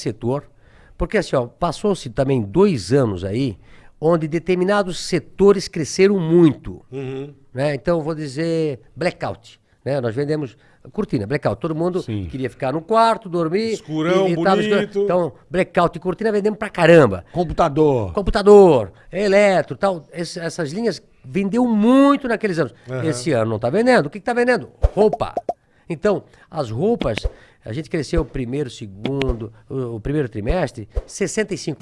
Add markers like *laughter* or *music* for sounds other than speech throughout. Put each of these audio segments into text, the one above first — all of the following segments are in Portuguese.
setor, porque assim, ó, passou-se também dois anos aí, onde determinados setores cresceram muito. Uhum. Né? Então, vou dizer blackout. Né? Nós vendemos cortina, blackout. Todo mundo Sim. queria ficar no quarto, dormir. Escurão, tava bonito. Então, blackout e cortina vendemos pra caramba. Computador. Computador, eletro, tal. Esse- essas linhas vendeu muito naqueles anos. Aham. Esse ano não está vendendo. O que está vendendo? Roupa. Então, as roupas, a gente cresceu o primeiro, segundo, o, o primeiro trimestre, 65%.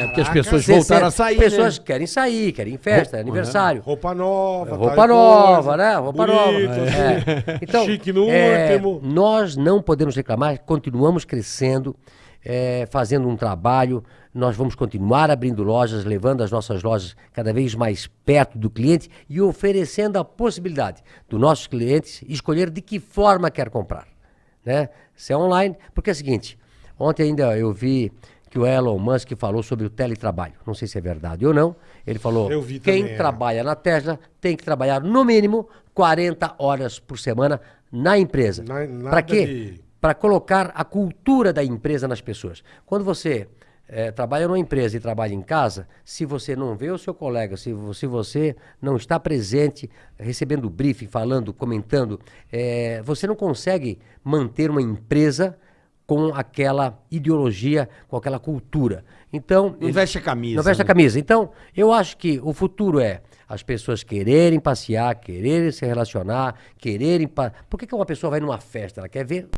É porque as Caraca, pessoas 60. voltaram a sair, Pessoas né? querem sair, querem festa, aniversário. Roupa nova. Roupa nova, coisa, né? Roupa bonito, nova. É. *laughs* Então, Chique no é, último. nós não podemos reclamar, continuamos crescendo, é, fazendo um trabalho. Nós vamos continuar abrindo lojas, levando as nossas lojas cada vez mais perto do cliente e oferecendo a possibilidade dos nossos clientes escolher de que forma quer comprar. Né? Se é online, porque é o seguinte, ontem ainda eu vi que o Elon Musk falou sobre o teletrabalho. Não sei se é verdade ou não. Ele falou: quem também, é. trabalha na Tesla tem que trabalhar no mínimo 40 horas por semana na empresa. Para quê? de- Para colocar a cultura da empresa nas pessoas. Quando você eh, trabalha numa empresa e trabalha em casa, se você não vê o seu colega, se, se você não está presente, recebendo briefing, falando, comentando, eh, você não consegue manter uma empresa com aquela ideologia, com aquela cultura. Então, Não veste a camisa. não veste a né? camisa. Então, eu acho que o futuro é as pessoas quererem passear, quererem se relacionar, quererem. Pa... Por que, que uma pessoa vai numa festa? Ela quer ver